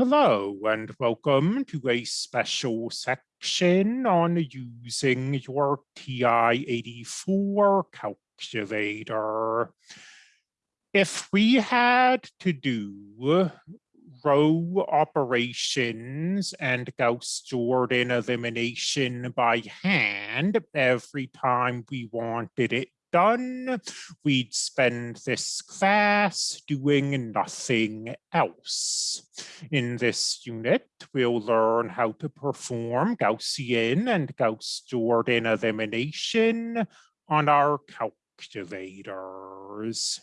Hello and welcome to a special section on using your TI-84 calculator. If we had to do row operations and Gauss-Jordan elimination by hand every time we wanted it done, we'd spend this class doing nothing else. In this unit, we'll learn how to perform Gaussian and Gauss-Jordan elimination on our calculators.